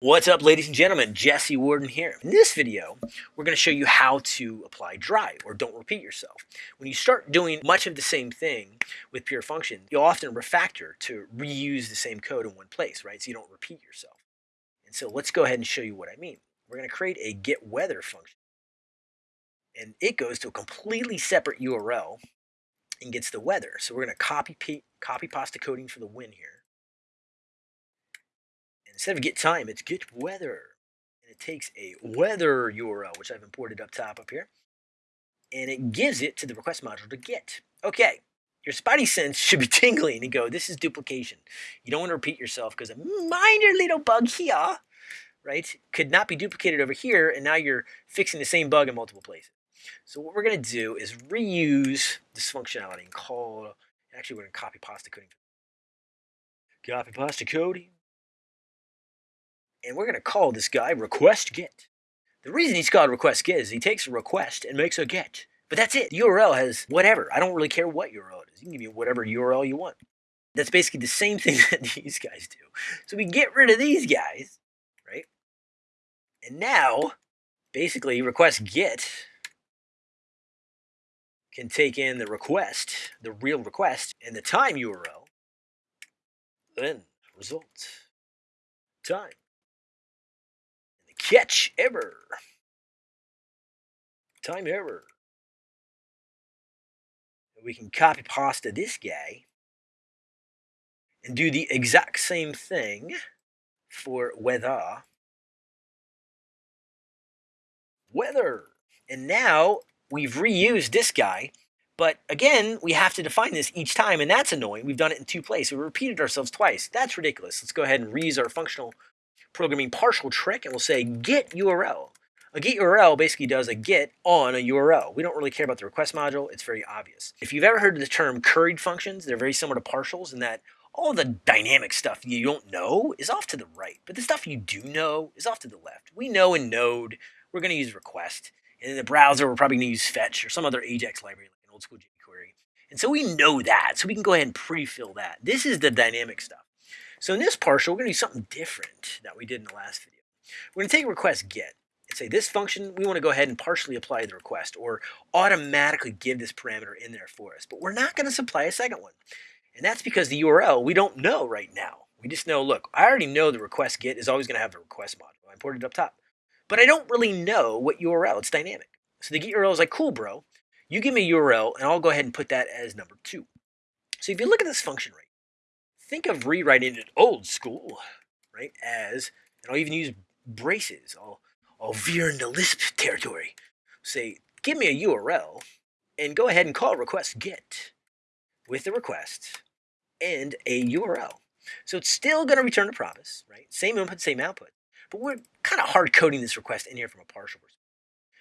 What's up ladies and gentlemen, Jesse Warden here. In this video, we're going to show you how to apply dry or don't repeat yourself. When you start doing much of the same thing with pure function, you'll often refactor to reuse the same code in one place, right? So you don't repeat yourself. And so let's go ahead and show you what I mean. We're going to create a get weather function. And it goes to a completely separate URL and gets the weather. So we're going to copy, copy pasta coding for the win here instead of get time, it's get weather. And it takes a weather URL, which I've imported up top up here, and it gives it to the request module to get. Okay, your spidey sense should be tingling and go, this is duplication. You don't want to repeat yourself because a minor little bug here, right, could not be duplicated over here, and now you're fixing the same bug in multiple places. So what we're going to do is reuse this functionality and call, actually we're going to copy pasta coding. Copy pasta coding and we're going to call this guy request get. The reason he's called request get is he takes a request and makes a get. But that's it. The URL has whatever. I don't really care what URL it is. You can give me whatever URL you want. That's basically the same thing that these guys do. So we get rid of these guys, right? And now, basically, request get can take in the request, the real request, and the time URL, then result, time catch error. Time error. We can copy pasta this guy and do the exact same thing for weather. Weather. And now we've reused this guy, but again, we have to define this each time, and that's annoying. We've done it in two places. We repeated ourselves twice. That's ridiculous. Let's go ahead and reuse our functional programming partial trick and we'll say get URL. A get URL basically does a get on a URL. We don't really care about the request module. It's very obvious. If you've ever heard of the term curried functions, they're very similar to partials in that all the dynamic stuff you don't know is off to the right, but the stuff you do know is off to the left. We know in Node, we're going to use request. And in the browser, we're probably going to use fetch or some other AJAX library like an old school jQuery. And so we know that, so we can go ahead and pre-fill that. This is the dynamic stuff. So in this partial, we're going to do something different that we did in the last video. We're going to take request get and say this function, we want to go ahead and partially apply the request or automatically give this parameter in there for us. But we're not going to supply a second one. And that's because the URL we don't know right now. We just know, look, I already know the request get is always going to have the request module. I imported it up top. But I don't really know what URL. It's dynamic. So the get URL is like, cool, bro. You give me a URL, and I'll go ahead and put that as number two. So if you look at this function right think of rewriting it old school, right? As, and I'll even use braces. I'll, I'll veer into Lisp territory. Say, give me a URL and go ahead and call request get with the request and a URL. So it's still going to return a promise, right? Same input, same output. But we're kind of hard coding this request in here from a partial perspective.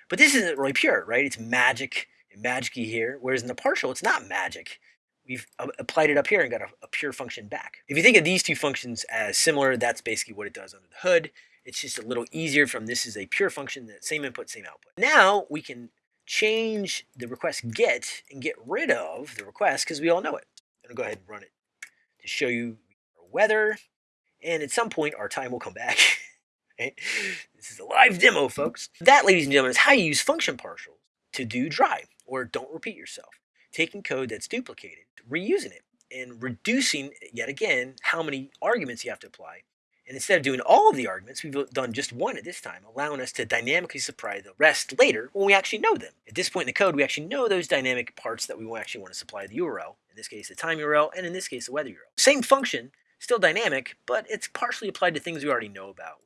But this isn't really pure, right? It's magic and magicy here, whereas in the partial, it's not magic we've uh, applied it up here and got a, a, pure function back. If you think of these two functions as similar, that's basically what it does under the hood. It's just a little easier from this is a pure function, that same input, same output. Now we can change the request get and get rid of the request because we all know it. I'm gonna go ahead and run it to show you our weather. And at some point our time will come back. This is a live demo, folks. That, ladies and gentlemen, is how you use function partials to do dry or don't repeat yourself taking code that's duplicated, reusing it, and reducing, yet again, how many arguments you have to apply. And instead of doing all of the arguments, we've done just one at this time, allowing us to dynamically supply the rest later when we actually know them. At this point in the code, we actually know those dynamic parts that we actually want to supply the URL, in this case the time URL, and in this case the weather URL. Same function, still dynamic, but it's partially applied to things we already know about,